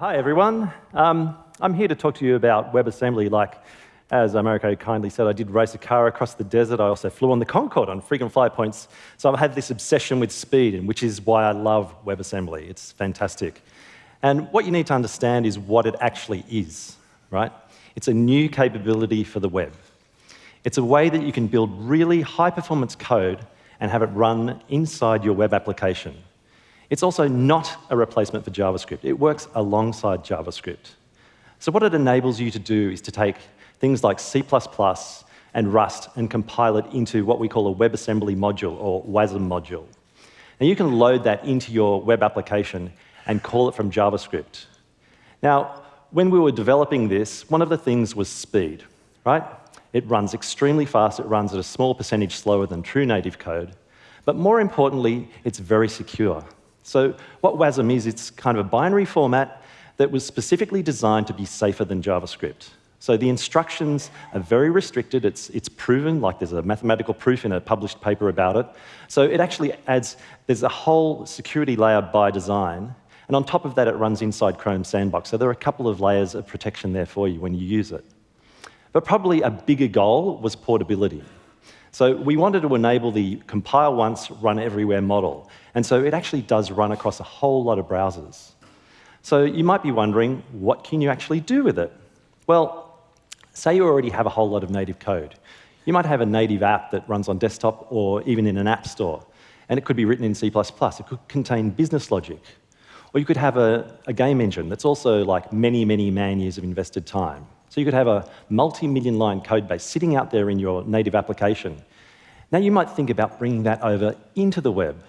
Hi, everyone. Um, I'm here to talk to you about WebAssembly. Like, as Americo kindly said, I did race a car across the desert. I also flew on the Concorde on frequent fly points. So I've had this obsession with speed, and which is why I love WebAssembly. It's fantastic. And what you need to understand is what it actually is, right? It's a new capability for the web. It's a way that you can build really high-performance code and have it run inside your web application. It's also not a replacement for JavaScript. It works alongside JavaScript. So what it enables you to do is to take things like C++ and Rust and compile it into what we call a WebAssembly module, or WASM module. And you can load that into your web application and call it from JavaScript. Now, when we were developing this, one of the things was speed, right? It runs extremely fast. It runs at a small percentage slower than true native code. But more importantly, it's very secure. So what WASM is, it's kind of a binary format that was specifically designed to be safer than JavaScript. So the instructions are very restricted. It's, it's proven, like there's a mathematical proof in a published paper about it. So it actually adds, there's a whole security layer by design. And on top of that, it runs inside Chrome Sandbox. So there are a couple of layers of protection there for you when you use it. But probably a bigger goal was portability. So we wanted to enable the compile once, run everywhere model. And so it actually does run across a whole lot of browsers. So you might be wondering, what can you actually do with it? Well, say you already have a whole lot of native code. You might have a native app that runs on desktop or even in an app store. And it could be written in C++. It could contain business logic. Or you could have a, a game engine that's also like many, many man years of invested time. So you could have a multi-million line code base sitting out there in your native application. Now you might think about bringing that over into the web.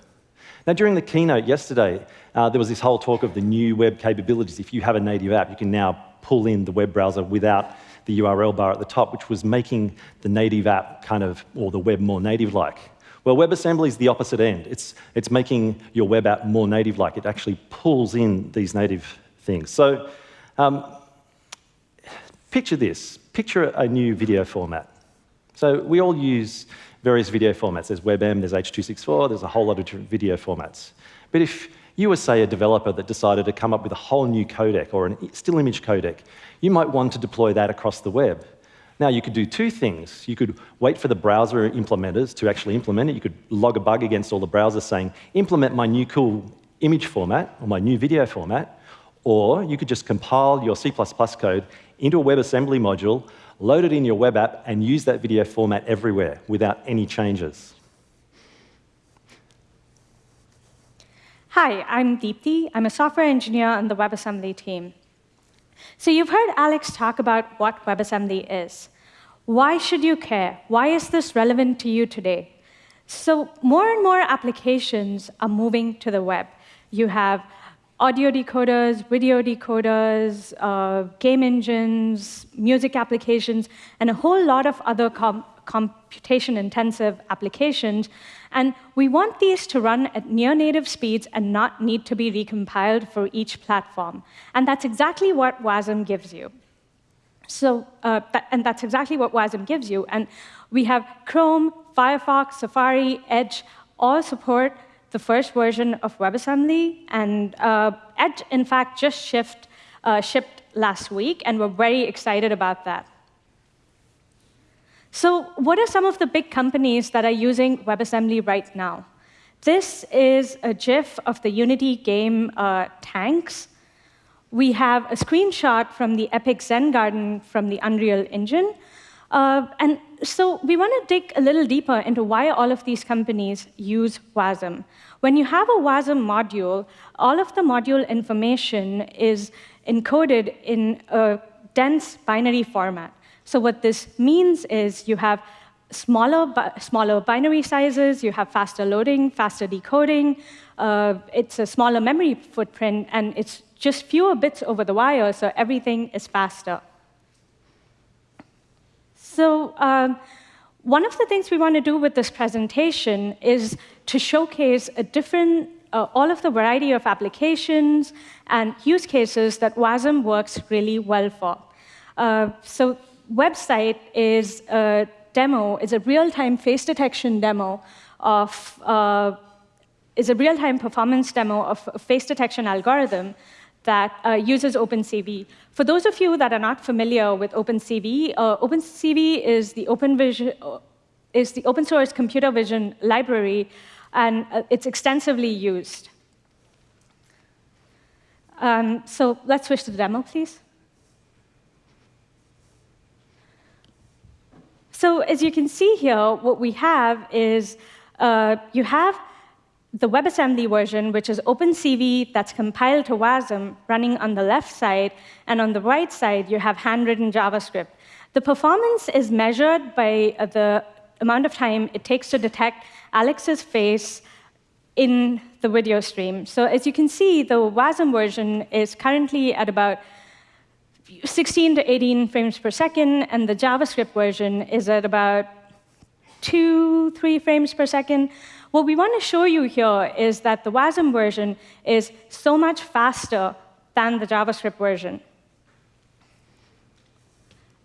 Now during the keynote yesterday, uh, there was this whole talk of the new web capabilities. If you have a native app, you can now pull in the web browser without the URL bar at the top, which was making the native app kind of, or the web more native-like. Well, WebAssembly is the opposite end. It's, it's making your web app more native-like. It actually pulls in these native things. So um, Picture this. Picture a new video format. So we all use various video formats. There's WebM, there's H.264, there's a whole lot of different video formats. But if you were, say, a developer that decided to come up with a whole new codec or a still image codec, you might want to deploy that across the web. Now, you could do two things. You could wait for the browser implementers to actually implement it. You could log a bug against all the browsers saying, implement my new cool image format or my new video format. Or you could just compile your C++ code into a WebAssembly module, load it in your web app, and use that video format everywhere without any changes. Hi, I'm Deepti. I'm a software engineer on the WebAssembly team. So you've heard Alex talk about what WebAssembly is. Why should you care? Why is this relevant to you today? So more and more applications are moving to the web. You have audio decoders, video decoders, uh, game engines, music applications, and a whole lot of other com computation-intensive applications. And we want these to run at near-native speeds and not need to be recompiled for each platform. And that's exactly what WASM gives you. So, uh, that, and that's exactly what WASM gives you. And we have Chrome, Firefox, Safari, Edge, all support the first version of WebAssembly. And uh, Edge, in fact, just shipped, uh, shipped last week, and we're very excited about that. So what are some of the big companies that are using WebAssembly right now? This is a GIF of the Unity game uh, tanks. We have a screenshot from the Epic Zen Garden from the Unreal Engine. Uh, and so we want to dig a little deeper into why all of these companies use WASM. When you have a WASM module, all of the module information is encoded in a dense binary format. So what this means is you have smaller, smaller binary sizes, you have faster loading, faster decoding, uh, it's a smaller memory footprint, and it's just fewer bits over the wire, so everything is faster. So um, one of the things we want to do with this presentation is to showcase a different, uh, all of the variety of applications and use cases that WASM works really well for. Uh, so Websight is a demo, is a real-time face detection demo of, uh, is a real-time performance demo of a face detection algorithm that uh, uses OpenCV. For those of you that are not familiar with OpenCV, uh, OpenCV is the open vision, uh, is the open source computer vision library, and uh, it's extensively used. Um, so let's switch to the demo, please. So as you can see here, what we have is uh, you have the WebAssembly version, which is OpenCV that's compiled to WASM running on the left side, and on the right side, you have handwritten JavaScript. The performance is measured by uh, the amount of time it takes to detect Alex's face in the video stream. So as you can see, the WASM version is currently at about 16 to 18 frames per second, and the JavaScript version is at about two, three frames per second. What we want to show you here is that the WASM version is so much faster than the JavaScript version.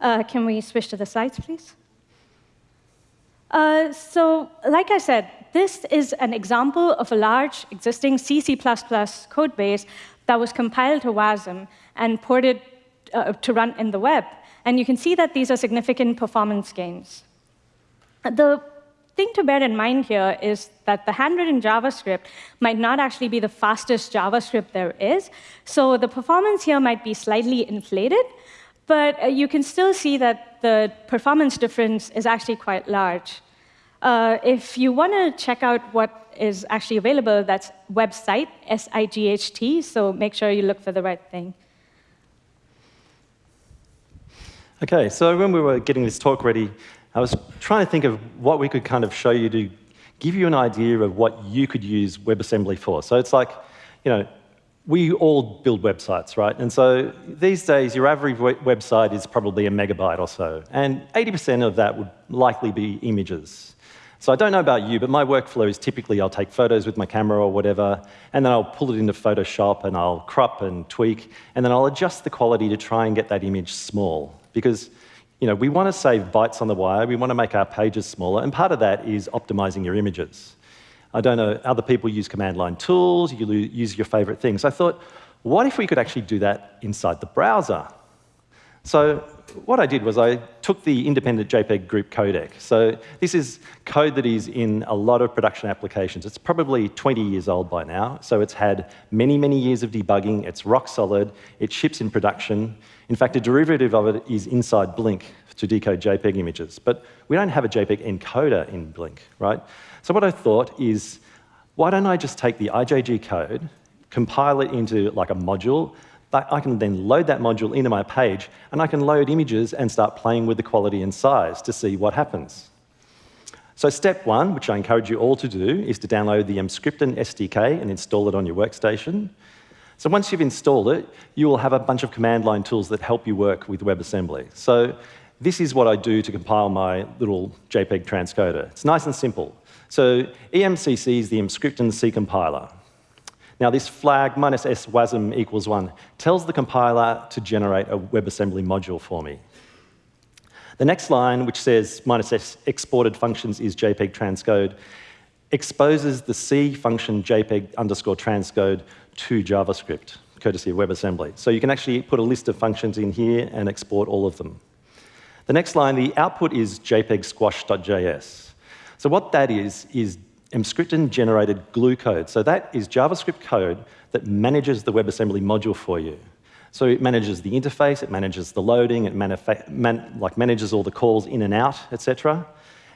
Uh, can we switch to the slides, please? Uh, so, like I said, this is an example of a large existing C, C++ code base that was compiled to WASM and ported uh, to run in the web. And you can see that these are significant performance gains. The thing to bear in mind here is that the handwritten JavaScript might not actually be the fastest JavaScript there is. So the performance here might be slightly inflated, but uh, you can still see that the performance difference is actually quite large. Uh, if you want to check out what is actually available, that's Websight, S-I-G-H-T, so make sure you look for the right thing. OK, so when we were getting this talk ready, I was trying to think of what we could kind of show you to give you an idea of what you could use WebAssembly for. So it's like, you know, we all build websites, right? And so these days, your average website is probably a megabyte or so. And 80% of that would likely be images. So I don't know about you, but my workflow is typically I'll take photos with my camera or whatever, and then I'll pull it into Photoshop and I'll crop and tweak, and then I'll adjust the quality to try and get that image small because you know, we want to save bytes on the wire, we want to make our pages smaller, and part of that is optimizing your images. I don't know, other people use command line tools, you use your favorite things. I thought, what if we could actually do that inside the browser? So what I did was I took the independent JPEG group codec. So this is code that is in a lot of production applications. It's probably 20 years old by now, so it's had many, many years of debugging. It's rock solid. It ships in production. In fact, a derivative of it is inside Blink to decode JPEG images. But we don't have a JPEG encoder in Blink, right? So what I thought is, why don't I just take the IJG code, compile it into like a module, I can then load that module into my page, and I can load images and start playing with the quality and size to see what happens. So step one, which I encourage you all to do, is to download the Emscripten SDK and install it on your workstation. So once you've installed it, you will have a bunch of command line tools that help you work with WebAssembly. So this is what I do to compile my little JPEG transcoder. It's nice and simple. So EMCC is the Emscripten C compiler. Now, this flag minus s wasm equals 1 tells the compiler to generate a WebAssembly module for me. The next line, which says minus s exported functions is JPEG transcode, exposes the C function JPEG underscore transcode to JavaScript, courtesy of WebAssembly. So you can actually put a list of functions in here and export all of them. The next line, the output is JPEG squash.js. So what that is, is Emscripten generated glue code. So that is JavaScript code that manages the WebAssembly module for you. So it manages the interface, it manages the loading, it man like manages all the calls in and out, etc.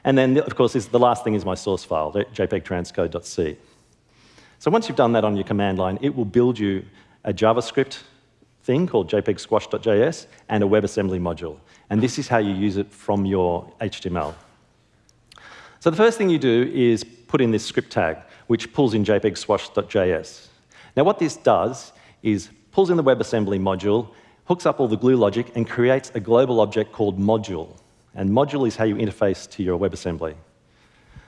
And then, of course, the last thing is my source file, jpegtranscode.c. So once you've done that on your command line, it will build you a JavaScript thing called jpegsquash.js and a WebAssembly module. And this is how you use it from your HTML. So the first thing you do is put in this script tag, which pulls in jpegsquash.js. Now what this does is pulls in the WebAssembly module, hooks up all the glue logic, and creates a global object called module. And module is how you interface to your WebAssembly.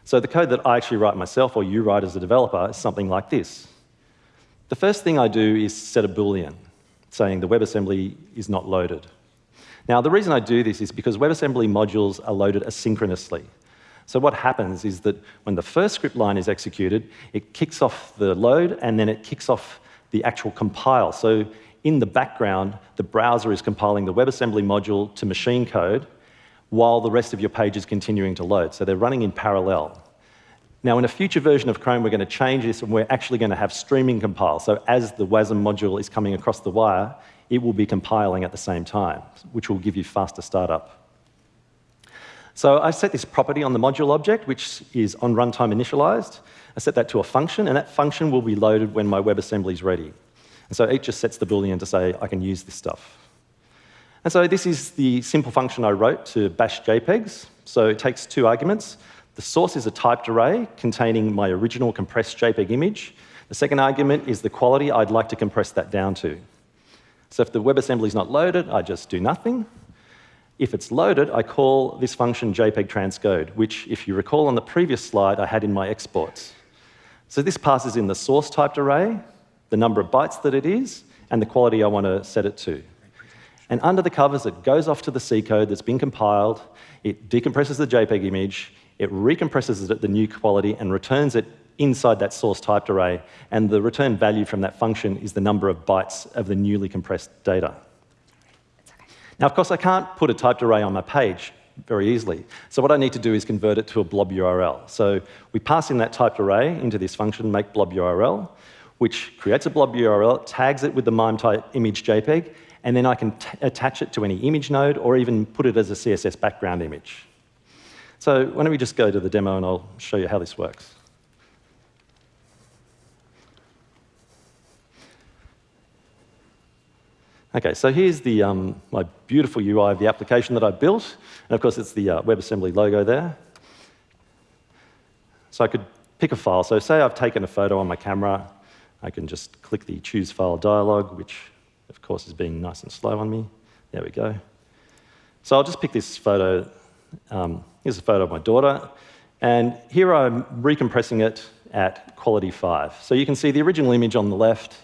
So the code that I actually write myself, or you write as a developer, is something like this. The first thing I do is set a Boolean, saying the WebAssembly is not loaded. Now, the reason I do this is because WebAssembly modules are loaded asynchronously. So what happens is that when the first script line is executed, it kicks off the load, and then it kicks off the actual compile. So in the background, the browser is compiling the WebAssembly module to machine code while the rest of your page is continuing to load. So they're running in parallel. Now, in a future version of Chrome, we're going to change this, and we're actually going to have streaming compile. So as the WASM module is coming across the wire, it will be compiling at the same time, which will give you faster startup. So I set this property on the module object, which is on runtime initialized. I set that to a function, and that function will be loaded when my WebAssembly is ready. And so it just sets the Boolean to say, I can use this stuff. And so this is the simple function I wrote to bash JPEGs. So it takes two arguments. The source is a typed array containing my original compressed JPEG image. The second argument is the quality I'd like to compress that down to. So if the WebAssembly is not loaded, I just do nothing. If it's loaded, I call this function JPEG transcode, which, if you recall on the previous slide, I had in my exports. So this passes in the source typed array, the number of bytes that it is, and the quality I want to set it to. And under the covers, it goes off to the C code that's been compiled, it decompresses the JPEG image, it recompresses it at the new quality and returns it inside that source typed array. And the return value from that function is the number of bytes of the newly compressed data. Now, of course, I can't put a typed array on my page very easily. So what I need to do is convert it to a blob URL. So we pass in that typed array into this function, make blob URL, which creates a blob URL, tags it with the MIME type image JPEG, and then I can attach it to any image node or even put it as a CSS background image. So why don't we just go to the demo and I'll show you how this works. Okay, so here's the, um, my beautiful UI of the application that I built. And of course, it's the uh, WebAssembly logo there. So I could pick a file. So say I've taken a photo on my camera. I can just click the Choose File dialog, which, of course, is being nice and slow on me. There we go. So I'll just pick this photo um, here's a photo of my daughter. And here I'm recompressing it at quality 5. So you can see the original image on the left.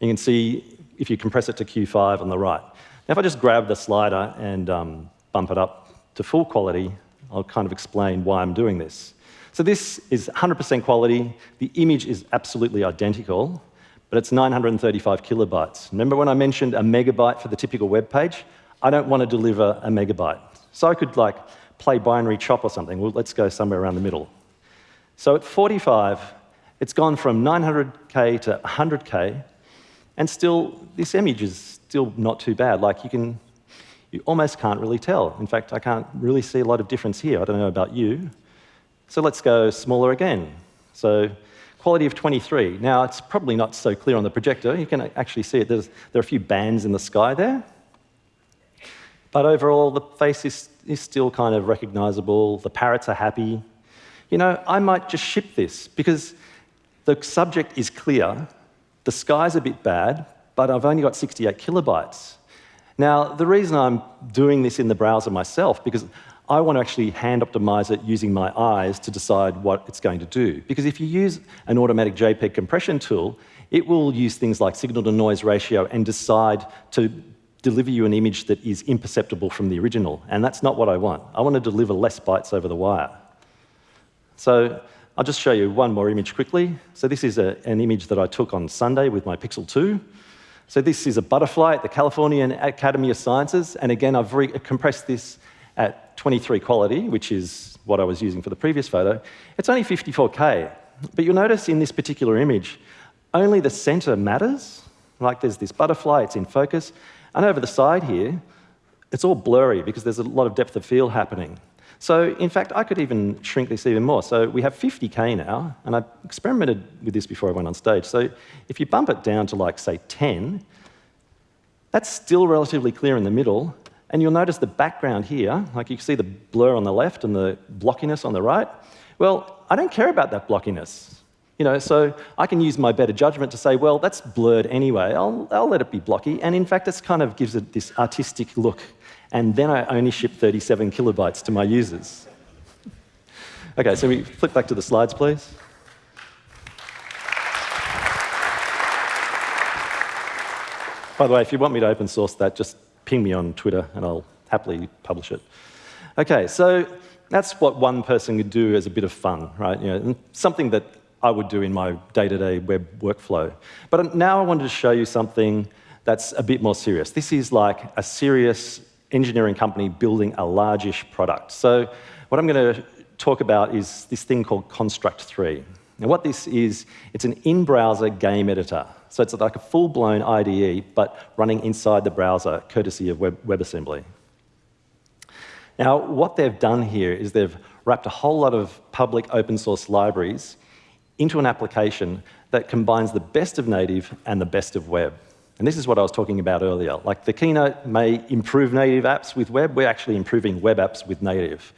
You can see if you compress it to Q5 on the right. Now, if I just grab the slider and um, bump it up to full quality, I'll kind of explain why I'm doing this. So this is 100% quality. The image is absolutely identical, but it's 935 kilobytes. Remember when I mentioned a megabyte for the typical web page? I don't want to deliver a megabyte. So I could like play binary chop or something. Well, let's go somewhere around the middle. So at 45, it's gone from 900K to 100K, and still, this image is still not too bad. Like you can, you almost can't really tell. In fact, I can't really see a lot of difference here. I don't know about you. So let's go smaller again. So quality of 23. Now, it's probably not so clear on the projector. You can actually see it. There's, there are a few bands in the sky there. But overall, the face is, is still kind of recognizable. The parrots are happy. You know, I might just ship this because the subject is clear, the sky's a bit bad, but I've only got 68 kilobytes. Now, the reason I'm doing this in the browser myself, because I want to actually hand optimize it using my eyes to decide what it's going to do. Because if you use an automatic JPEG compression tool, it will use things like signal to noise ratio and decide to deliver you an image that is imperceptible from the original, and that's not what I want. I want to deliver less bytes over the wire. So I'll just show you one more image quickly. So this is a, an image that I took on Sunday with my Pixel 2. So this is a butterfly at the California Academy of Sciences, and again, I've compressed this at 23 quality, which is what I was using for the previous photo. It's only 54K, but you'll notice in this particular image, only the center matters. Like there's this butterfly, it's in focus, and over the side here, it's all blurry because there's a lot of depth of field happening. So in fact, I could even shrink this even more. So we have 50K now, and I experimented with this before I went on stage. So if you bump it down to like, say, 10, that's still relatively clear in the middle, and you'll notice the background here, like you can see the blur on the left and the blockiness on the right. Well, I don't care about that blockiness. You know, so I can use my better judgment to say, well, that's blurred anyway. I'll, I'll let it be blocky. And in fact, this kind of gives it this artistic look. And then I only ship 37 kilobytes to my users. okay, so we flip back to the slides, please. By the way, if you want me to open source that, just ping me on Twitter and I'll happily publish it. Okay, so that's what one person could do as a bit of fun, right? You know, something that I would do in my day-to-day -day web workflow. But now I wanted to show you something that's a bit more serious. This is like a serious engineering company building a largish product. So what I'm going to talk about is this thing called Construct 3. Now what this is, it's an in-browser game editor. So it's like a full-blown IDE, but running inside the browser, courtesy of Web WebAssembly. Now, what they've done here is they've wrapped a whole lot of public open source libraries into an application that combines the best of native and the best of web. And this is what I was talking about earlier. Like the Keynote may improve native apps with web, we're actually improving web apps with native.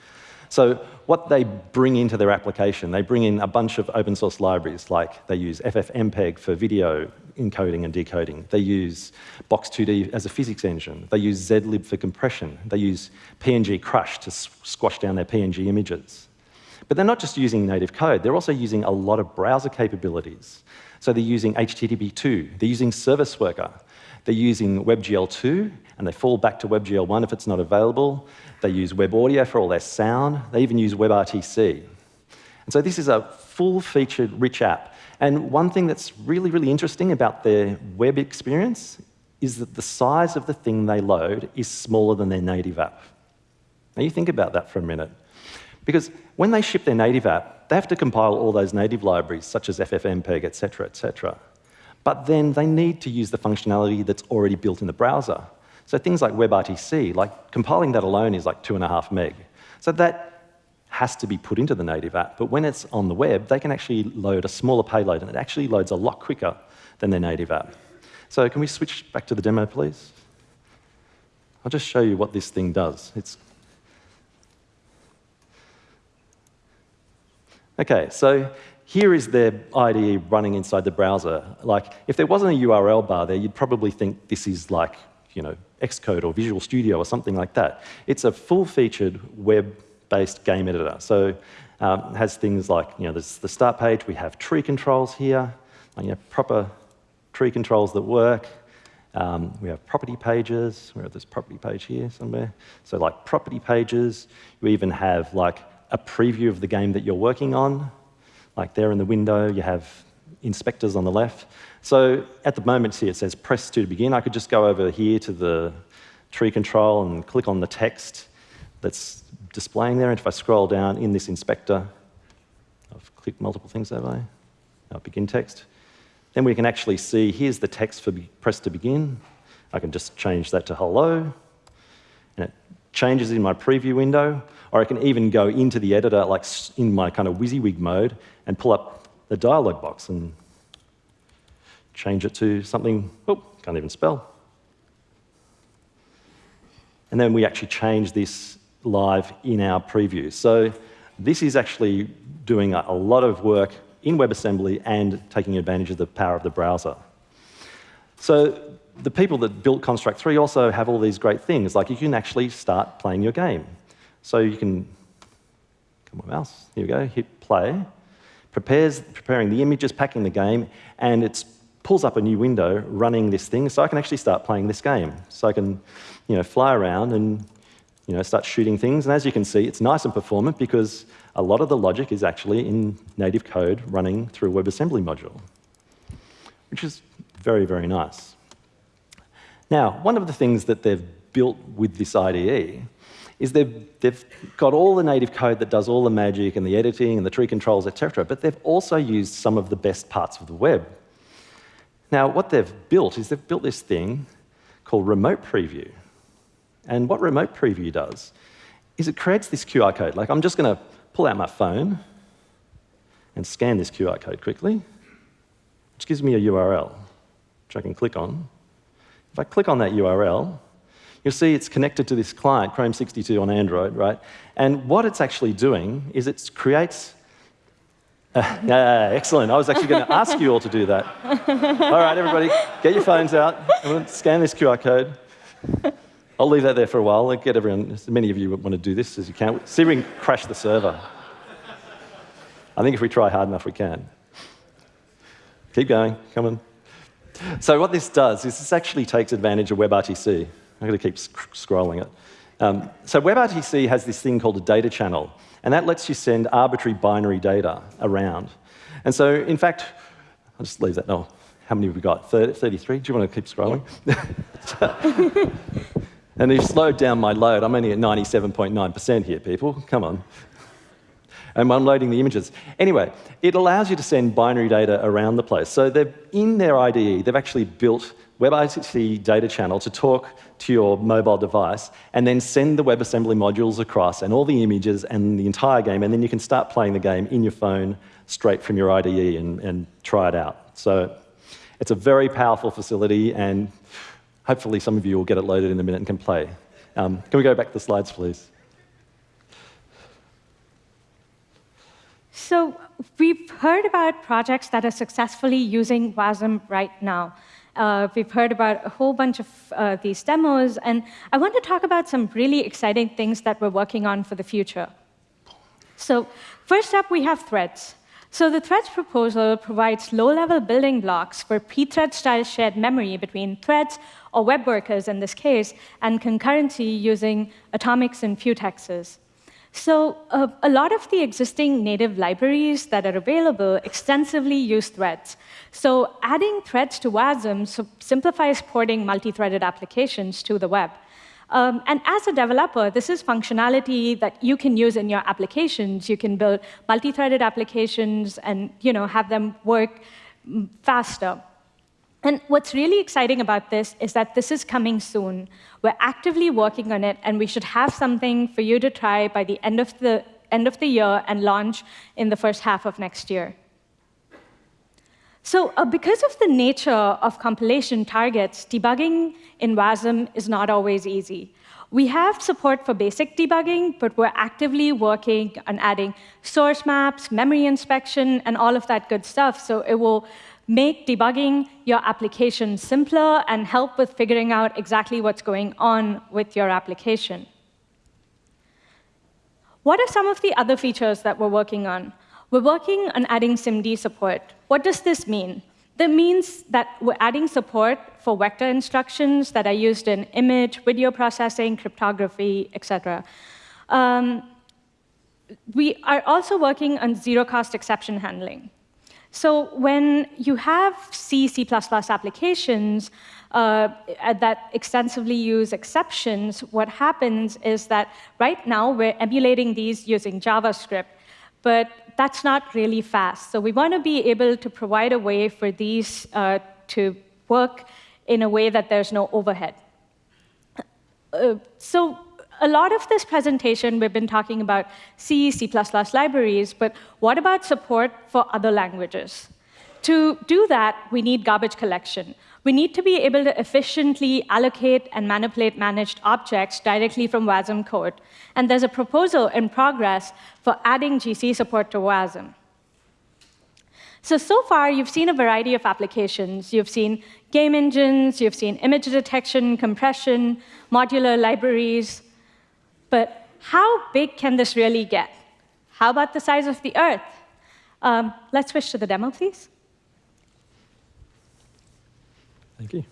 So what they bring into their application, they bring in a bunch of open source libraries, like they use FFmpeg for video encoding and decoding. They use Box2D as a physics engine. They use zlib for compression. They use PNG Crush to squash down their PNG images. But they're not just using native code, they're also using a lot of browser capabilities. So they're using HTTP2, they're using Service Worker, they're using WebGL2, and they fall back to WebGL1 if it's not available. They use Web Audio for all their sound. They even use WebRTC. And so this is a full-featured, rich app. And one thing that's really, really interesting about their web experience is that the size of the thing they load is smaller than their native app. Now you think about that for a minute. Because when they ship their native app, they have to compile all those native libraries, such as FFmpeg, et cetera, et cetera. But then they need to use the functionality that's already built in the browser. So things like WebRTC, like compiling that alone is like two and a half meg. So that has to be put into the native app. But when it's on the web, they can actually load a smaller payload, and it actually loads a lot quicker than their native app. So can we switch back to the demo, please? I'll just show you what this thing does. It's Okay, so here is their IDE running inside the browser. Like, if there wasn't a URL bar there, you'd probably think this is like, you know, Xcode or Visual Studio or something like that. It's a full-featured web-based game editor. So um, it has things like, you know, the start page, we have tree controls here, you know, proper tree controls that work. Um, we have property pages, we have this property page here somewhere. So like property pages, you even have like a preview of the game that you're working on. Like there in the window, you have inspectors on the left. So at the moment here, it says press to begin. I could just go over here to the tree control and click on the text that's displaying there. And if I scroll down in this inspector, I've clicked multiple things that way. I'll begin text. Then we can actually see, here's the text for press to begin. I can just change that to hello. And it changes in my preview window. Or I can even go into the editor, like in my kind of WYSIWYG mode, and pull up the dialog box and change it to something, oh, can't even spell. And then we actually change this live in our preview. So this is actually doing a lot of work in WebAssembly and taking advantage of the power of the browser. So the people that built Construct 3 also have all these great things, like you can actually start playing your game. So you can, come on mouse, here we go, hit play, prepares, preparing the images, packing the game, and it pulls up a new window running this thing, so I can actually start playing this game. So I can you know, fly around and you know, start shooting things, and as you can see, it's nice and performant because a lot of the logic is actually in native code running through a WebAssembly module, which is very, very nice. Now, one of the things that they've built with this IDE is they've, they've got all the native code that does all the magic and the editing and the tree controls, etc., but they've also used some of the best parts of the web. Now, what they've built is they've built this thing called Remote Preview. And what Remote Preview does is it creates this QR code. Like, I'm just going to pull out my phone and scan this QR code quickly, which gives me a URL, which I can click on. If I click on that URL, you'll see it's connected to this client, Chrome 62 on Android, right? And what it's actually doing is it creates uh, yeah, excellent. I was actually going to ask you all to do that. All right, everybody, get your phones out. I'm going to scan this QR code. I'll leave that there for a while. I'll get everyone, as many of you want to do this as you can. See if we can crash the server. I think if we try hard enough, we can. Keep going. Come on. So what this does is this actually takes advantage of WebRTC. I'm going to keep sc scrolling it. Um, so WebRTC has this thing called a data channel, and that lets you send arbitrary binary data around. And so, in fact, I'll just leave that. No, how many have we got? 30, 33? Do you want to keep scrolling? and you've slowed down my load. I'm only at 97.9% here, people. Come on. I'm loading the images. Anyway, it allows you to send binary data around the place. So they've, in their IDE, they've actually built WebRTC data channel to talk to your mobile device and then send the WebAssembly modules across and all the images and the entire game, and then you can start playing the game in your phone straight from your IDE and, and try it out. So it's a very powerful facility, and hopefully some of you will get it loaded in a minute and can play. Um, can we go back to the slides, please? So we've heard about projects that are successfully using WASM right now. Uh, we've heard about a whole bunch of uh, these demos, and I want to talk about some really exciting things that we're working on for the future. So first up, we have threads. So the threads proposal provides low-level building blocks for pthread-style shared memory between threads, or web workers in this case, and concurrency using atomics and futexes. So uh, a lot of the existing native libraries that are available extensively use threads. So adding threads to WASM simplifies porting multi-threaded applications to the web. Um, and as a developer, this is functionality that you can use in your applications. You can build multi-threaded applications and you know, have them work mm, faster. And what's really exciting about this is that this is coming soon. We're actively working on it, and we should have something for you to try by the end of the, end of the year and launch in the first half of next year. So uh, because of the nature of compilation targets, debugging in WASM is not always easy. We have support for basic debugging, but we're actively working on adding source maps, memory inspection, and all of that good stuff. So it will make debugging your application simpler and help with figuring out exactly what's going on with your application. What are some of the other features that we're working on? We're working on adding SIMD support. What does this mean? That means that we're adding support for vector instructions that are used in image, video processing, cryptography, etc. Um, we are also working on zero-cost exception handling. So when you have C, C++ applications uh, that extensively use exceptions, what happens is that right now we're emulating these using JavaScript, but that's not really fast. So we want to be able to provide a way for these uh, to work in a way that there's no overhead. Uh, so a lot of this presentation, we've been talking about C, C++ libraries, but what about support for other languages? To do that, we need garbage collection. We need to be able to efficiently allocate and manipulate managed objects directly from WASM code. And there's a proposal in progress for adding GC support to WASM. So, so far, you've seen a variety of applications. You've seen game engines, you've seen image detection, compression, modular libraries, but how big can this really get? How about the size of the Earth? Um, let's switch to the demo, please. Thank you.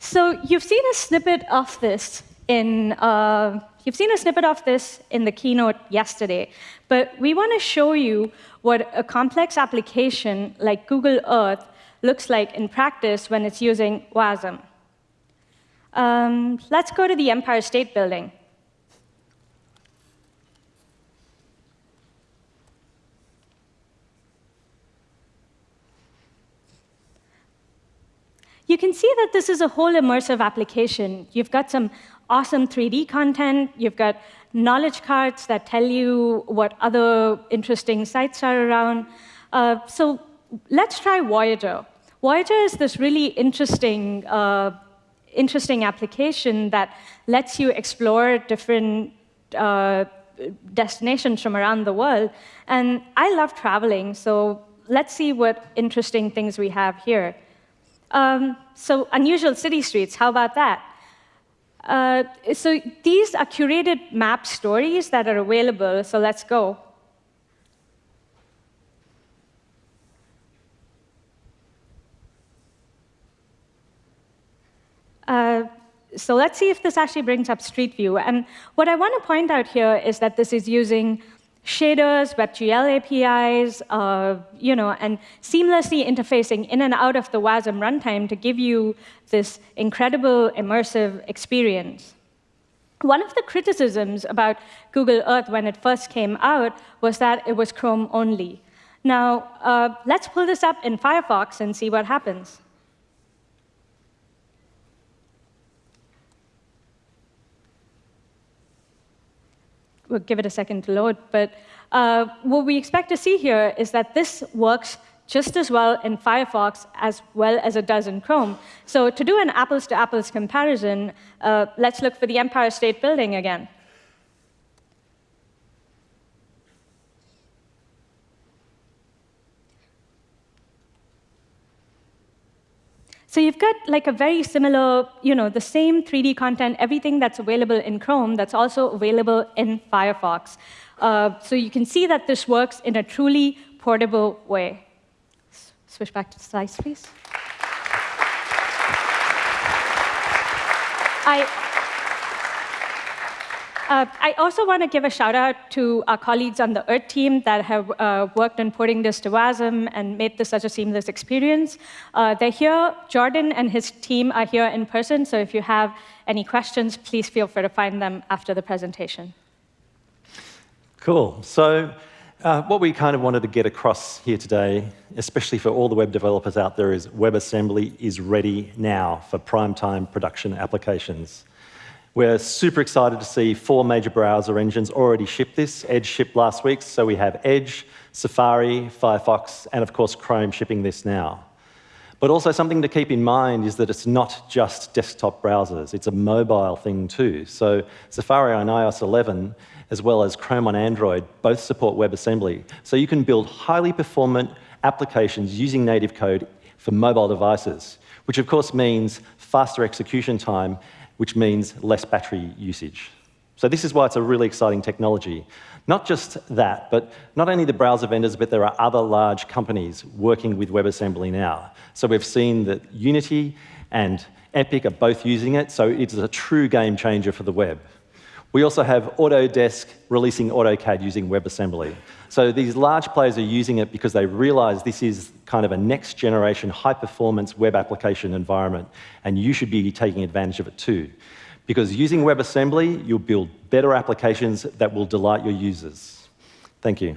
So you've seen a snippet of this in uh, you've seen a snippet of this in the keynote yesterday, but we want to show you what a complex application like Google Earth looks like in practice when it's using WASM. Um, let's go to the Empire State Building. You can see that this is a whole immersive application. You've got some awesome 3D content. You've got knowledge cards that tell you what other interesting sites are around. Uh, so let's try Voyager. Voyager is this really interesting, uh, interesting application that lets you explore different uh, destinations from around the world. And I love traveling, so let's see what interesting things we have here. Um, so unusual city streets, how about that? Uh, so these are curated map stories that are available, so let's go. Uh, so let's see if this actually brings up Street View. And what I want to point out here is that this is using shaders, WebGL APIs, uh, you know, and seamlessly interfacing in and out of the WASM runtime to give you this incredible immersive experience. One of the criticisms about Google Earth when it first came out was that it was Chrome only. Now, uh, let's pull this up in Firefox and see what happens. We'll give it a second to load. But uh, what we expect to see here is that this works just as well in Firefox as well as it does in Chrome. So to do an apples-to-apples -apples comparison, uh, let's look for the Empire State Building again. So you've got like a very similar, you know, the same 3D content, everything that's available in Chrome that's also available in Firefox. Uh, so you can see that this works in a truly portable way. Switch back to the slides, please. I, uh, I also want to give a shout out to our colleagues on the Earth team that have uh, worked on putting this to WASM and made this such a seamless experience. Uh, they're here. Jordan and his team are here in person, so if you have any questions, please feel free to find them after the presentation. Cool. So uh, what we kind of wanted to get across here today, especially for all the web developers out there, is WebAssembly is ready now for prime-time production applications. We're super excited to see four major browser engines already ship this. Edge shipped last week, so we have Edge, Safari, Firefox, and of course Chrome shipping this now. But also something to keep in mind is that it's not just desktop browsers, it's a mobile thing too. So Safari on iOS 11, as well as Chrome on Android, both support WebAssembly. So you can build highly performant applications using native code for mobile devices, which of course means faster execution time which means less battery usage. So this is why it's a really exciting technology. Not just that, but not only the browser vendors, but there are other large companies working with WebAssembly now. So we've seen that Unity and Epic are both using it, so it's a true game changer for the web. We also have Autodesk releasing AutoCAD using WebAssembly. So these large players are using it because they realize this is kind of a next generation high performance web application environment, and you should be taking advantage of it too. Because using WebAssembly, you'll build better applications that will delight your users. Thank you.